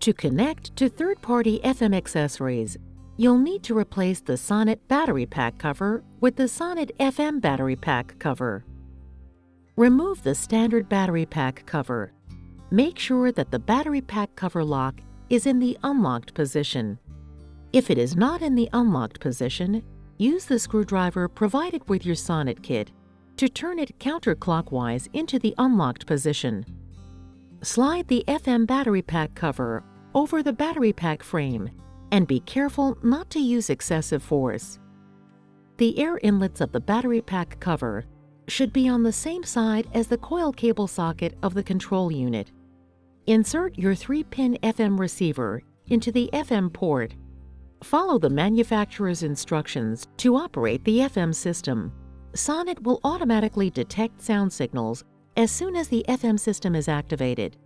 To connect to third-party FM accessories, you'll need to replace the Sonnet battery pack cover with the Sonnet FM battery pack cover. Remove the standard battery pack cover. Make sure that the battery pack cover lock is in the unlocked position. If it is not in the unlocked position, use the screwdriver provided with your Sonnet kit to turn it counterclockwise into the unlocked position. Slide the FM battery pack cover over the battery pack frame and be careful not to use excessive force. The air inlets of the battery pack cover should be on the same side as the coil cable socket of the control unit. Insert your 3-pin FM receiver into the FM port. Follow the manufacturer's instructions to operate the FM system. Sonnet will automatically detect sound signals as soon as the FM system is activated.